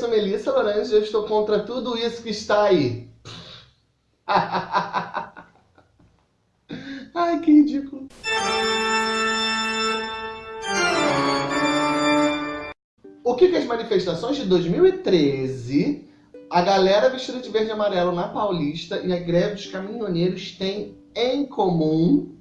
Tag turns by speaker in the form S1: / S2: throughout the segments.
S1: sou Melissa Lourenço e eu estou contra tudo isso que está aí. Ai, que ridículo. O que, que as manifestações de 2013, a galera vestida de verde e amarelo na Paulista e a greve dos caminhoneiros têm em comum?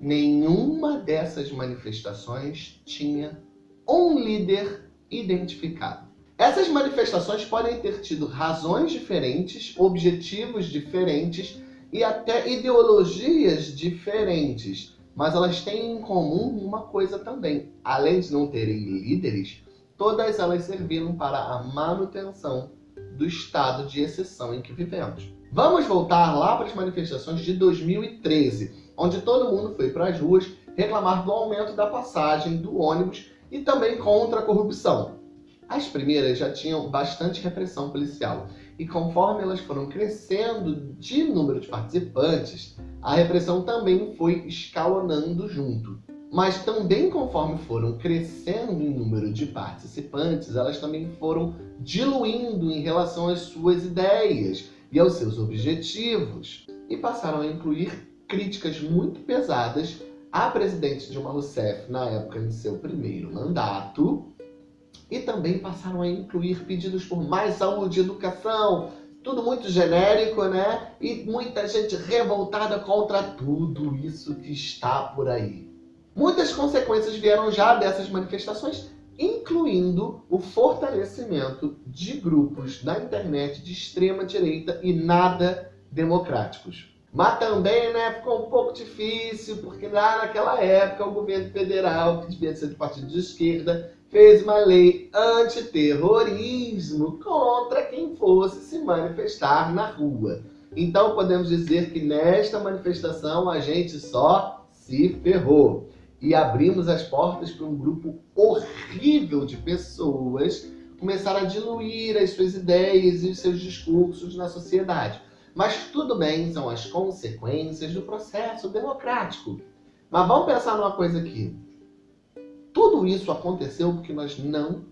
S1: Nenhuma dessas manifestações tinha um líder identificado. Essas manifestações podem ter tido razões diferentes, objetivos diferentes e até ideologias diferentes, mas elas têm em comum uma coisa também. Além de não terem líderes, todas elas serviram para a manutenção do estado de exceção em que vivemos. Vamos voltar lá para as manifestações de 2013, onde todo mundo foi para as ruas reclamar do aumento da passagem do ônibus e também contra a corrupção. As primeiras já tinham bastante repressão policial, e conforme elas foram crescendo de número de participantes, a repressão também foi escalonando junto. Mas também conforme foram crescendo em número de participantes, elas também foram diluindo em relação às suas ideias e aos seus objetivos, e passaram a incluir críticas muito pesadas à presidente Dilma Rousseff na época de seu primeiro mandato, e também passaram a incluir pedidos por mais saúde educação, tudo muito genérico, né? E muita gente revoltada contra tudo isso que está por aí. Muitas consequências vieram já dessas manifestações, incluindo o fortalecimento de grupos na internet de extrema direita e nada democráticos. Mas também né, ficou um pouco difícil, porque lá naquela época o governo federal, que devia ser de partido de esquerda, fez uma lei antiterrorismo contra quem fosse se manifestar na rua. Então podemos dizer que nesta manifestação a gente só se ferrou. E abrimos as portas para um grupo horrível de pessoas começar a diluir as suas ideias e os seus discursos na sociedade. Mas tudo bem, são as consequências do processo democrático. Mas vamos pensar numa coisa aqui. Tudo isso aconteceu porque nós não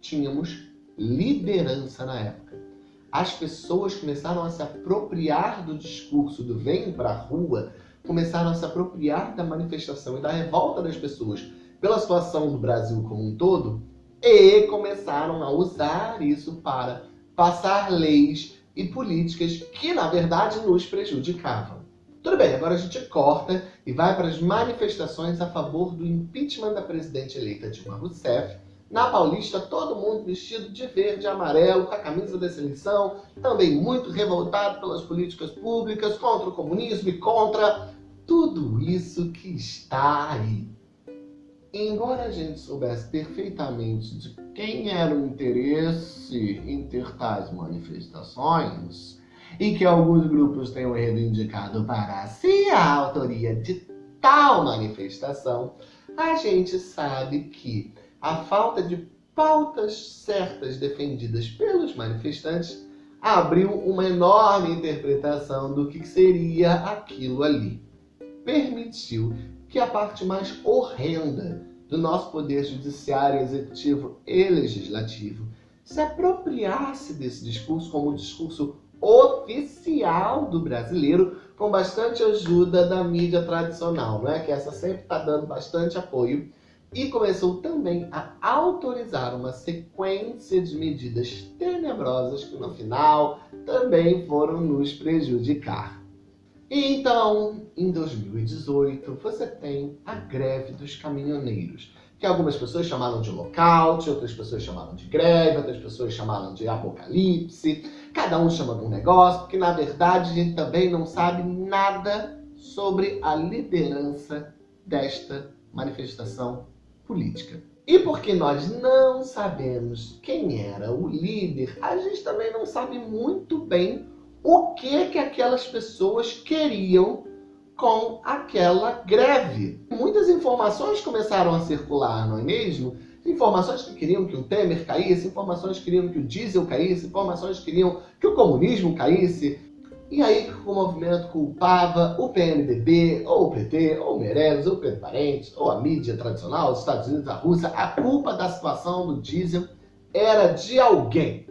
S1: tínhamos liderança na época. As pessoas começaram a se apropriar do discurso do vem pra rua, começaram a se apropriar da manifestação e da revolta das pessoas pela situação do Brasil como um todo e começaram a usar isso para passar leis e políticas que, na verdade, nos prejudicavam. Tudo bem, agora a gente corta e vai para as manifestações a favor do impeachment da presidente eleita Dilma Rousseff. Na Paulista, todo mundo vestido de verde e amarelo, com a camisa da seleção, também muito revoltado pelas políticas públicas, contra o comunismo e contra tudo isso que está aí. Embora a gente soubesse perfeitamente de quem era o interesse em ter tais manifestações, e que alguns grupos tenham reivindicado para si a autoria de tal manifestação, a gente sabe que a falta de pautas certas defendidas pelos manifestantes abriu uma enorme interpretação do que seria aquilo ali. Permitiu que a parte mais horrenda do nosso poder judiciário, executivo e legislativo se apropriasse desse discurso como um discurso oficial do brasileiro, com bastante ajuda da mídia tradicional, não é? que essa sempre está dando bastante apoio, e começou também a autorizar uma sequência de medidas tenebrosas que no final também foram nos prejudicar. Então, em 2018, você tem a greve dos caminhoneiros, que algumas pessoas chamaram de lockout, outras pessoas chamaram de greve, outras pessoas chamaram de apocalipse, cada um chama de um negócio, porque na verdade a gente também não sabe nada sobre a liderança desta manifestação política. E porque nós não sabemos quem era o líder, a gente também não sabe muito bem o que que aquelas pessoas queriam com aquela greve. Muitas informações começaram a circular, não é mesmo? Informações que queriam que o Temer caísse, informações que queriam que o diesel caísse, informações que queriam que o comunismo caísse. E aí o movimento culpava o PMDB, ou o PT, ou o Meirelles, ou o Pedro Parentes, ou a mídia tradicional, os Estados Unidos, a Rússia. A culpa da situação do diesel era de alguém.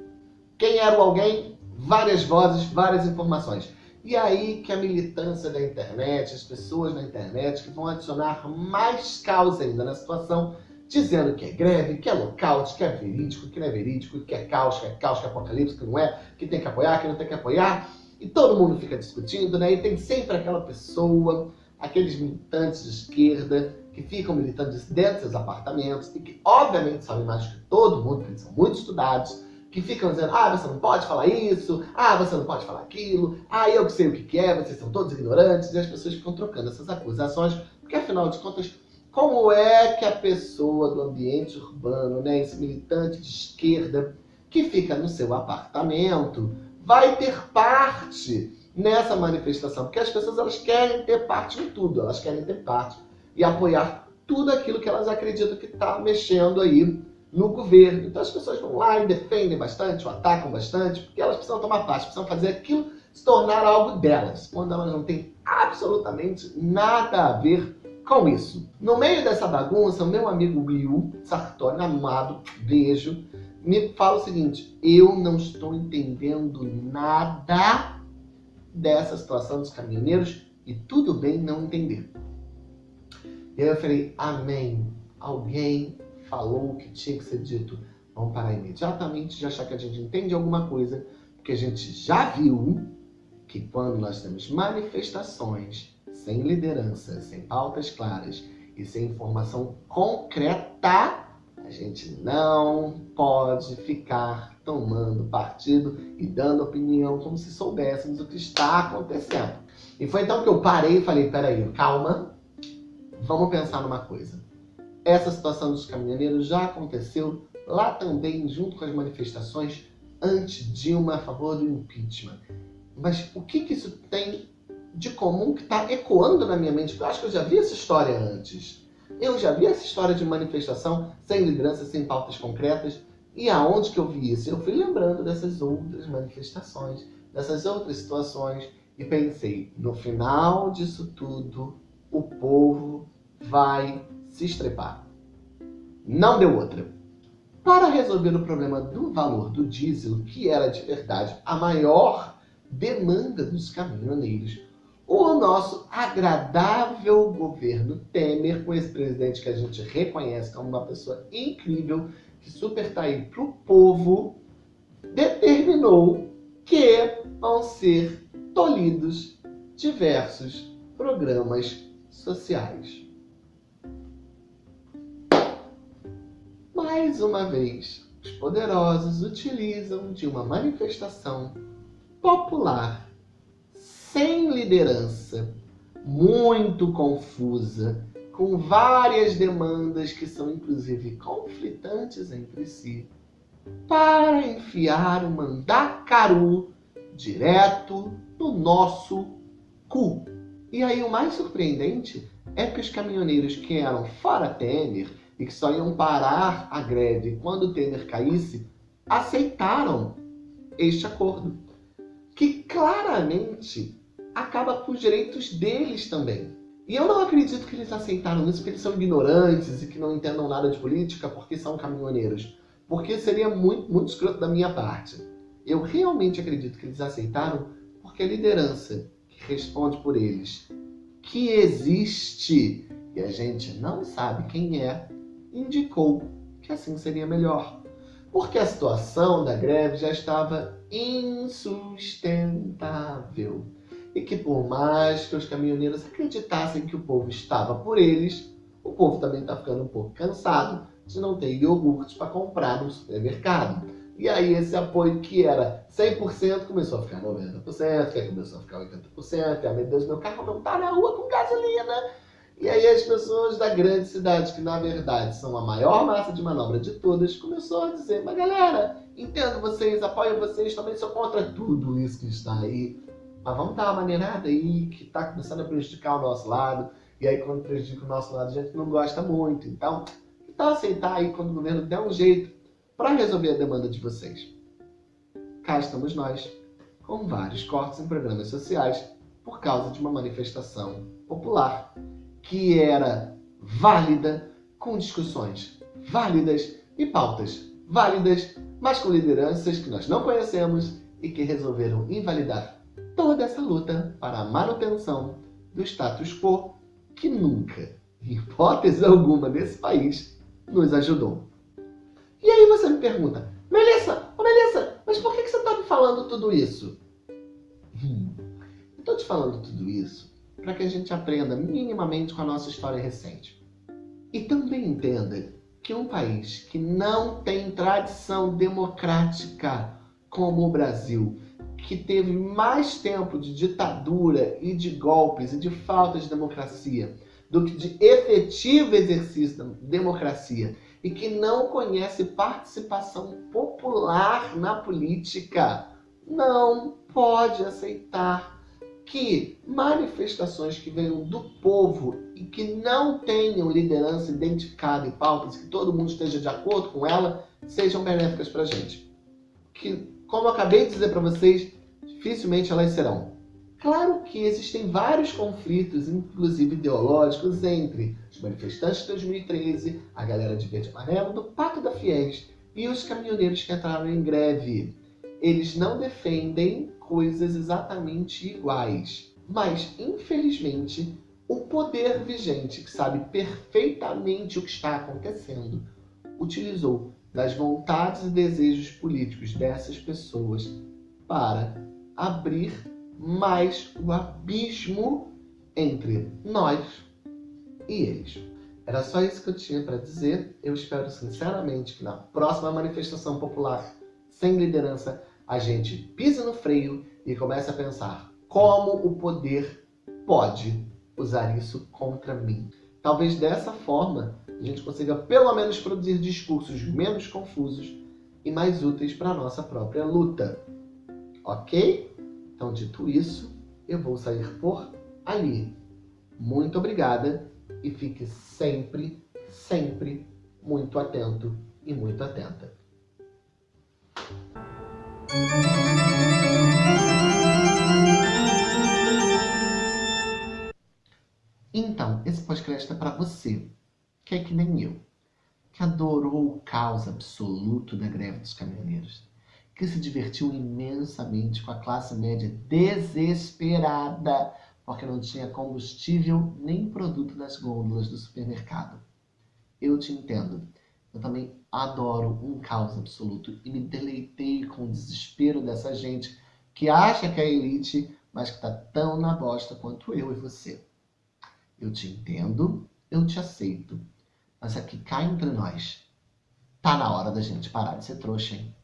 S1: Quem era o alguém? Várias vozes, várias informações. E aí que a militância da internet, as pessoas na internet que vão adicionar mais caos ainda na situação, dizendo que é greve, que é lockout, que é verídico, que não é verídico, que é caos, que é caos, que é apocalipse, que não é, que tem que apoiar, que não tem que apoiar. E todo mundo fica discutindo, né? E tem sempre aquela pessoa, aqueles militantes de esquerda, que ficam militando dentro dos seus apartamentos e que obviamente sabem mais que todo mundo, porque eles são muito estudados, que ficam dizendo, ah, você não pode falar isso, ah, você não pode falar aquilo, ah, eu que sei o que é, vocês são todos ignorantes, e as pessoas ficam trocando essas acusações, porque afinal de contas, como é que a pessoa do ambiente urbano, né, esse militante de esquerda, que fica no seu apartamento, vai ter parte nessa manifestação? Porque as pessoas elas querem ter parte em tudo, elas querem ter parte e apoiar tudo aquilo que elas acreditam que está mexendo aí no governo. Então as pessoas vão lá e defendem bastante, ou atacam bastante, porque elas precisam tomar parte, precisam fazer aquilo se tornar algo delas, quando elas não têm absolutamente nada a ver com isso. No meio dessa bagunça, o meu amigo Will Sartori, amado, beijo, me fala o seguinte, eu não estou entendendo nada dessa situação dos caminhoneiros e tudo bem não entender. E aí eu falei, amém, alguém falou o que tinha que ser dito. Vamos parar imediatamente de achar que a gente entende alguma coisa, porque a gente já viu que quando nós temos manifestações sem liderança, sem pautas claras e sem informação concreta, a gente não pode ficar tomando partido e dando opinião como se soubéssemos o que está acontecendo. E foi então que eu parei e falei, peraí, calma, vamos pensar numa coisa. Essa situação dos caminhoneiros já aconteceu lá também, junto com as manifestações anti-Dilma a favor do impeachment. Mas o que, que isso tem de comum que está ecoando na minha mente? Eu acho que eu já vi essa história antes. Eu já vi essa história de manifestação sem liderança, sem pautas concretas. E aonde que eu vi isso? Eu fui lembrando dessas outras manifestações, dessas outras situações. E pensei, no final disso tudo, o povo vai se estrepar. Não deu outra. Para resolver o problema do valor do diesel, que era de verdade a maior demanda dos caminhoneiros, o nosso agradável governo Temer, com esse presidente que a gente reconhece como uma pessoa incrível, que super aí para o povo, determinou que vão ser tolhidos diversos programas sociais. Mais uma vez, os poderosos utilizam de uma manifestação popular sem liderança, muito confusa, com várias demandas que são inclusive conflitantes entre si, para enfiar o mandacaru direto no nosso cu. E aí o mais surpreendente é que os caminhoneiros que eram fora Temer e que só iam parar a greve quando Temer caísse, aceitaram este acordo, que claramente acaba com os direitos deles também. E eu não acredito que eles aceitaram isso porque eles são ignorantes e que não entendam nada de política porque são caminhoneiros. Porque seria muito, muito escroto da minha parte. Eu realmente acredito que eles aceitaram porque a liderança que responde por eles, que existe e a gente não sabe quem é, indicou que assim seria melhor. Porque a situação da greve já estava insustentável. E que por mais que os caminhoneiros acreditassem que o povo estava por eles, o povo também está ficando um pouco cansado de não ter iogurte para comprar no supermercado. E aí esse apoio que era 100% começou a ficar 90%, que começou a ficar 80%, e, ah, meu Deus, meu carro não está na rua com gasolina, e aí as pessoas da grande cidade, que na verdade são a maior massa de manobra de todas, começou a dizer, mas galera, entendo vocês, apoio vocês, também sou contra tudo isso que está aí. Mas vamos dar uma maneirada aí que está começando a prejudicar o nosso lado. E aí quando prejudica o nosso lado, a gente não gosta muito. Então, tal aceitar aí quando o governo der um jeito para resolver a demanda de vocês? Cá estamos nós, com vários cortes em programas sociais por causa de uma manifestação popular que era válida, com discussões válidas e pautas válidas mas com lideranças que nós não conhecemos e que resolveram invalidar toda essa luta para a manutenção do status quo que nunca, em hipótese alguma desse país, nos ajudou. E aí você me pergunta, Melissa, oh Melissa, mas por que você está me falando tudo isso? Hum, Estou te falando tudo isso para que a gente aprenda minimamente com a nossa história recente. E também entenda que um país que não tem tradição democrática como o Brasil, que teve mais tempo de ditadura e de golpes e de falta de democracia do que de efetivo exercício da democracia e que não conhece participação popular na política, não pode aceitar que manifestações que venham do povo e que não tenham liderança identificada em pautas, que todo mundo esteja de acordo com ela, sejam benéficas para a gente. Que, como acabei de dizer para vocês, dificilmente elas serão. Claro que existem vários conflitos, inclusive ideológicos, entre os manifestantes de 2013, a galera de verde e amarelo, do Pacto da Fies e os caminhoneiros que entraram em greve. Eles não defendem coisas exatamente iguais. Mas, infelizmente, o poder vigente, que sabe perfeitamente o que está acontecendo, utilizou das vontades e desejos políticos dessas pessoas para abrir mais o abismo entre nós e eles. Era só isso que eu tinha para dizer. Eu espero sinceramente que na próxima manifestação popular sem liderança a gente pisa no freio e começa a pensar como o poder pode usar isso contra mim. Talvez dessa forma a gente consiga pelo menos produzir discursos menos confusos e mais úteis para a nossa própria luta. Ok? Então, dito isso, eu vou sair por ali. Muito obrigada e fique sempre, sempre muito atento e muito atenta. Podcast é para você, que é que nem eu, que adorou o caos absoluto da greve dos caminhoneiros, que se divertiu imensamente com a classe média desesperada porque não tinha combustível nem produto nas gôndolas do supermercado. Eu te entendo. Eu também adoro um caos absoluto e me deleitei com o desespero dessa gente que acha que é elite, mas que tá tão na bosta quanto eu e você. Eu te entendo, eu te aceito, mas aqui cá entre nós, tá na hora da gente parar de ser trouxa, hein?